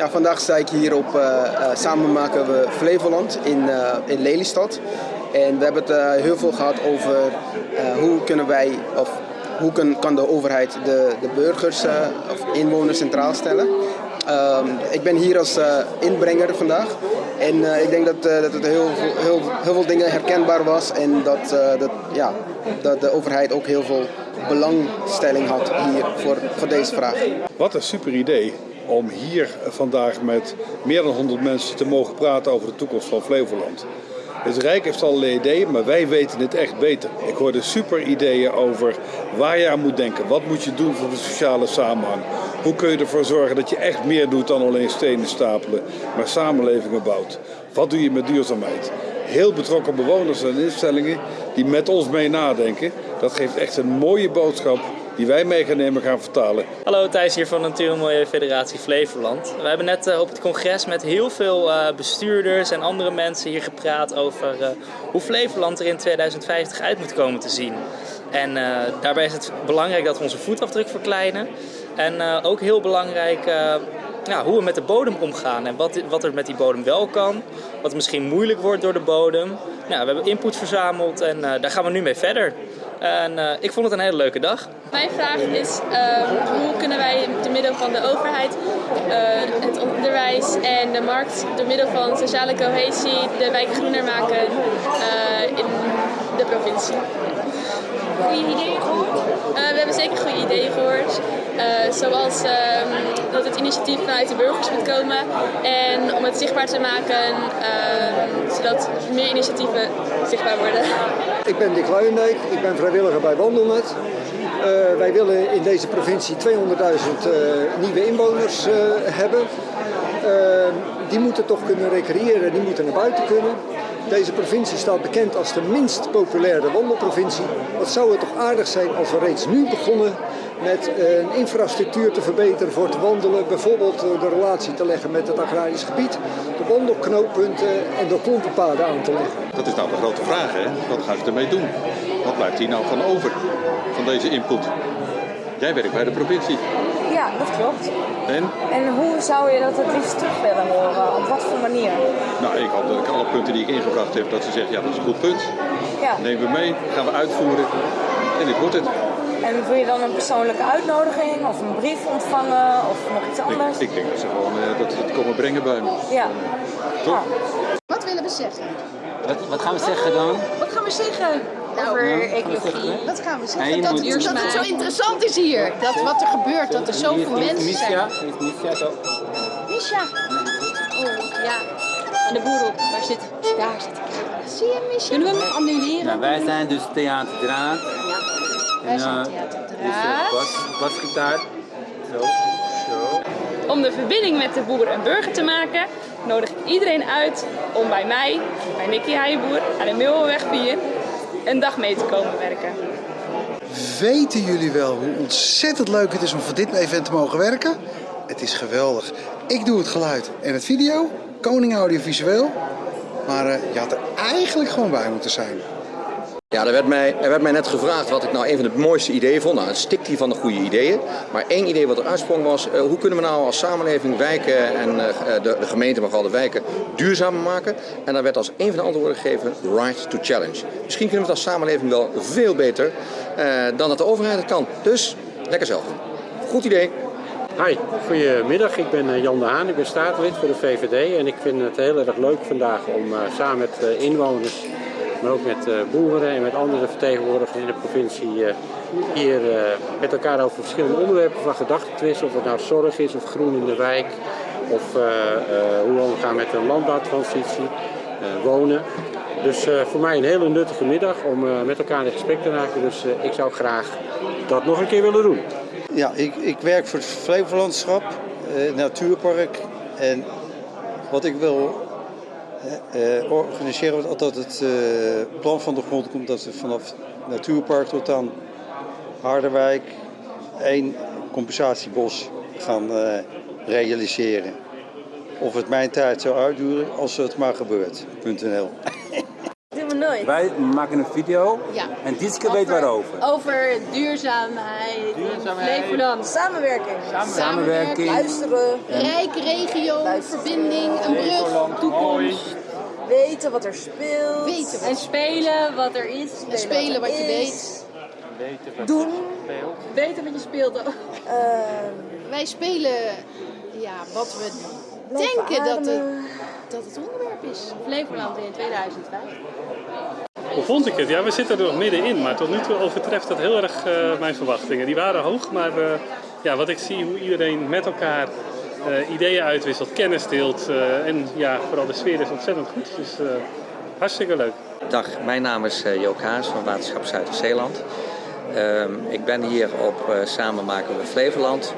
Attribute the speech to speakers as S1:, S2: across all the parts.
S1: Ja, vandaag sta ik hier op uh, uh, Samen maken we Flevoland in, uh, in Lelystad. En we hebben het heel veel gehad over hoe kunnen wij, of hoe kan, kan de overheid de, de burgers of inwoners centraal stellen. Um, ik ben hier als inbrenger vandaag. En ik denk dat, dat het heel, heel, heel veel dingen herkenbaar was en dat, dat, ja, dat de overheid ook heel veel belangstelling had hier voor, voor deze vraag.
S2: Wat een super idee om hier vandaag met meer dan 100 mensen te mogen praten over de toekomst van Flevoland. Het Rijk heeft allerlei ideeën, maar wij weten het echt beter. Ik hoorde super ideeën over waar je aan moet denken. Wat moet je doen voor de sociale samenhang? Hoe kun je ervoor zorgen dat je echt meer doet dan alleen stenen stapelen, maar samenlevingen bouwt? Wat doe je met duurzaamheid? Heel betrokken bewoners en instellingen die met ons mee nadenken. Dat geeft echt een mooie boodschap die wij mee gaan nemen gaan vertalen.
S3: Hallo, Thijs hier van Natuur en Milieu Federatie Flevoland. We hebben net uh, op het congres met heel veel uh, bestuurders en andere mensen hier gepraat over uh, hoe Flevoland er in 2050 uit moet komen te zien. En daarbij is het belangrijk dat we onze voetafdruk verkleinen. En ook heel belangrijk hoe we met de bodem omgaan en wat, wat er met die bodem wel kan. Wat misschien moeilijk wordt door de bodem. Nou, we hebben input verzameld en daar gaan we nu mee verder. En uh, ik vond het een hele leuke dag.
S4: Mijn vraag is uh, hoe kunnen wij door middel van de overheid, uh, het onderwijs en de markt, door middel van sociale cohesie de wijk groener maken in de provincie.
S5: Goede ideeën gehoord?
S4: we hebben zeker goede ideeën gehoord. Zoals ehm, dat het initiatief vanuit de burgers moet komen en om het zichtbaar te maken ehm, zodat meer initiatieven zichtbaar worden.
S6: Ik ben Dick Luijendijk, ik ben vrijwilliger bij Wandelnet. Uh, wij willen in deze provincie 200.000 uh, nieuwe inwoners hebben. die moeten toch kunnen recreëren, die moeten naar buiten kunnen. Deze provincie staat bekend als de minst populaire wandelprovincie. Wat zou het toch aardig zijn als we reeds nu begonnen met een infrastructuur te verbeteren voor te wandelen. Bijvoorbeeld de relatie te leggen met het agrarisch gebied, de wandelknooppunten en de klompenpaden aan te leggen.
S7: Dat is nou de grote vraag, hè? Wat gaan ze ermee doen? Wat blijft hier nou van over, van deze input? Jij werkt bij de provincie.
S5: Ja, dat klopt.
S7: En?
S5: En hoe zou je dat het liefst terug willen horen? Op wat voor manier?
S7: Nou, ik hoop dat ik alle punten die ik ingebracht heb, dat ze zeggen, ja, dat is een goed punt.
S5: Ja.
S7: Nemen we mee, gaan we uitvoeren en dit wordt het.
S5: En wil je dan een persoonlijke uitnodiging of een brief ontvangen of nog iets anders?
S7: Ik, ik denk dat ze gewoon uh, dat ze het komen brengen bij me.
S5: Ja.
S7: Toch?
S5: Ja.
S8: Wat willen we zeggen?
S9: Wat, wat gaan we zeggen dan?
S8: Wat gaan we zeggen?
S5: Over ecologie.
S8: Wat gaan we zeggen? dat,
S9: moet-
S8: dat het zo interessant is hier. Dat wat er gebeurt, dat er zoveel mensen zijn.
S9: heeft Misha toch?
S8: Misha. Oh, ja. Aan de boer op. Waar zit Daar zit ik. Zie je, Misha? Kunnen we hem annuleren?
S9: Nou, wij zijn dus Theater Draad.
S8: Wij zijn Theater
S9: dus
S8: Draad.
S9: bas, basgitaar. Zo, zo.
S4: Om de verbinding met de boer en burger te maken, nodig ik iedereen uit om bij mij, bij Nicky Heijboer, aan de Meeuwenweg 4, een dag mee te komen werken.
S10: Weten jullie wel hoe ontzettend leuk het is om voor dit event te mogen werken? Het is geweldig. Ik doe het geluid en het video, Koning Audiovisueel. Maar eh, je had er eigenlijk gewoon bij moeten zijn.
S11: Ja, er werd, mij, er werd mij net gevraagd wat ik nou een van de mooiste ideeën vond. Nou, het stikt hier van de goede ideeën. Maar één idee wat er uitsprong was, uh, hoe kunnen we nou als samenleving wijken en uh, de, de gemeente, maar vooral de wijken, duurzamer maken? En daar werd als een van de antwoorden gegeven, right to challenge. Misschien kunnen we het als samenleving wel veel beter dan dat de overheid het kan. Dus, lekker zelf. Goed idee.
S12: Hi, goedemiddag. Ik ben Jan de Haan, ik ben staatslid voor de VVD en ik vind het heel erg leuk vandaag om samen met inwoners maar ook met uh, boeren en met andere vertegenwoordigers in de provincie uh, hier uh, met elkaar over verschillende onderwerpen van gedachten te wisselen. Of het nou zorg is of groen in de wijk of hoe we omgaan met de landbouwtransitie, wonen. Dus voor mij een hele nuttige middag om met elkaar in gesprek te raken. Dus ik zou graag dat nog een keer willen doen.
S13: Ja, ik, ik werk voor het Flevolandschap, Natuurpark. En wat ik wil uh, organiseren we dat het uh, plan van de grond komt dat we vanaf Natuurpark tot aan Harderwijk één compensatiebos gaan uh, realiseren. Of het mijn tijd zou uitduren, als het maar gebeurt.
S5: Nooit.
S14: Wij maken een video
S15: Ja.
S14: en Dietske weet waarover.
S15: Over duurzaamheid,
S5: Duurzaamheid.
S15: Flevoland.
S5: Samenwerking.
S14: Samenwerking.
S5: Luisteren.
S15: Rijk, regio, verbinding, een brug, toekomst.
S5: Weten wat er speelt.
S15: Weten wat
S8: En spelen wat er is.
S15: En spelen wat je
S5: is.
S15: weet.
S9: Weten wat
S5: Doen.
S9: speelt.
S8: Weten wat je speelt.
S5: Ehm,
S15: Wij spelen ja, wat we denken dat het, dat het onderwerp is.
S8: Flevoland in 2005.
S16: Hoe vond ik het? Ja, we zitten er nog middenin, maar tot nu toe overtreft dat heel erg eh, mijn verwachtingen. Die waren hoog, maar eh, ja, wat ik zie, hoe iedereen met elkaar eh, ideeën uitwisselt, kennis deelt en ja, vooral de sfeer is ontzettend goed. Dus hartstikke leuk.
S11: Dag, mijn naam is Jook Haas van Waterschap Zuid-Zeeland. Ehm, ik ben hier op Samen maken we Flevoland.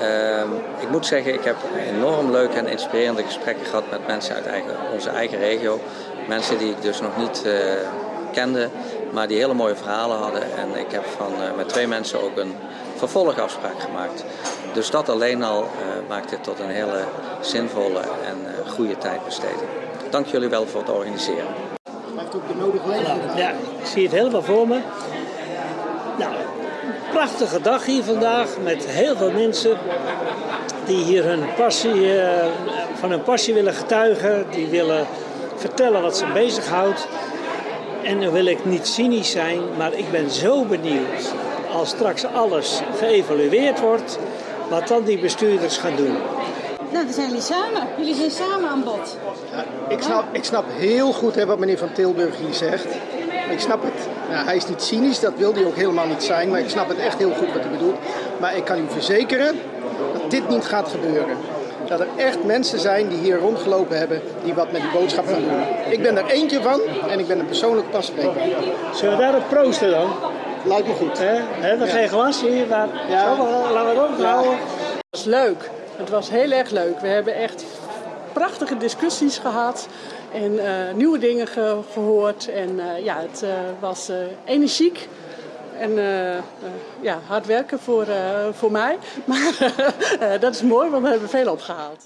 S11: Ehm, ik moet zeggen, ik heb enorm leuke en inspirerende gesprekken gehad met mensen uit onze eigen regio. Mensen die ik dus nog niet eh, kende, maar die hele mooie verhalen hadden. En ik heb van, eh, met twee mensen ook een vervolgafspraak gemaakt. Dus dat alleen al eh, maakt dit tot een hele zinvolle en eh, goede tijdbesteding. Dank jullie wel voor het organiseren.
S17: heeft ook de nodige.
S18: Ja, ik zie het helemaal voor me. Nou, prachtige dag hier vandaag met heel veel mensen die hier hun passie, eh, van hun passie willen getuigen. Die willen vertellen wat ze bezighoudt. En dan wil ik niet cynisch zijn, maar ik ben zo benieuwd als straks alles geëvalueerd wordt, wat dan die bestuurders gaan doen.
S19: Nou, dan zijn jullie samen. Jullie zijn samen aan bod.
S17: Ik snap, ik snap heel goed hè, wat meneer Van Tilburg hier zegt. Ik snap het. Ja, hij is niet cynisch, dat wil hij ook helemaal niet zijn. Maar ik snap het echt heel goed wat hij bedoelt. Maar ik kan u verzekeren dat dit niet gaat gebeuren. Dat er echt mensen zijn die hier rondgelopen hebben die wat met die boodschap gaan doen. Ik ben er eentje van en ik ben er persoonlijk pas.
S18: Zullen we daarop proosten dan?
S17: Lijkt me goed.
S18: Hè? Hebben we geen glas hier, maar
S17: Ja.
S18: Zo, laten we het ophouden.
S20: Het was leuk. Het was heel erg leuk. We hebben echt prachtige discussies gehad en eh, nieuwe dingen ge- gehoord. En eh, ja, het eh, was energiek. En eh, eh, ja, hard werken voor, eh, voor mij. Maar dat is mooi, want we hebben veel opgehaald.